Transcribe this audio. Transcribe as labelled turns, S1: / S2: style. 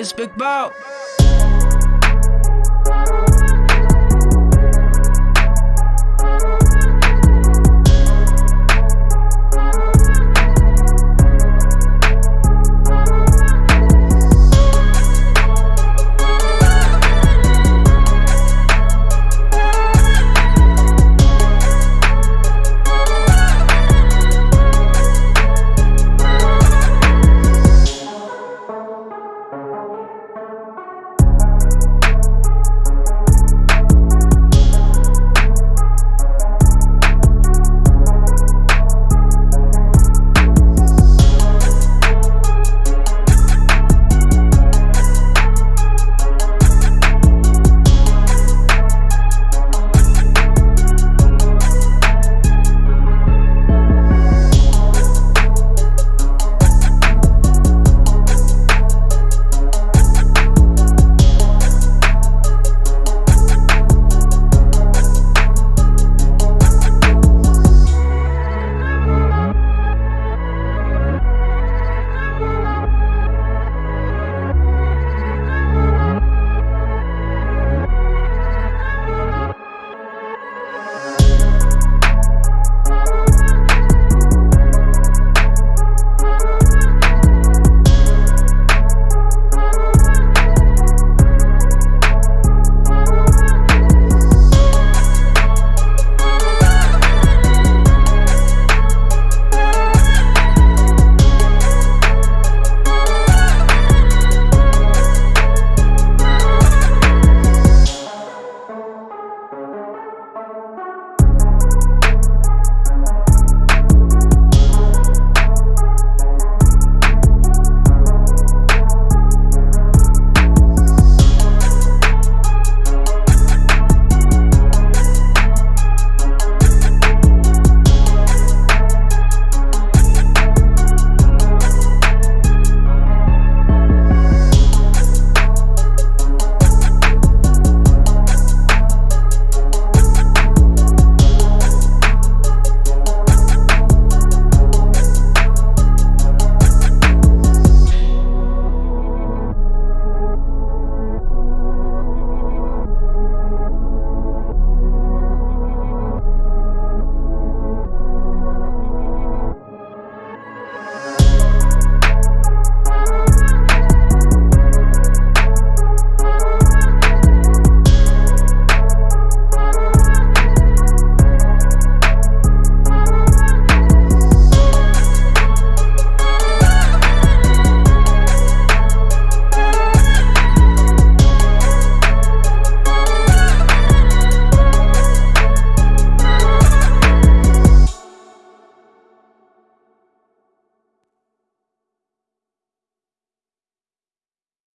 S1: It's Big Bow.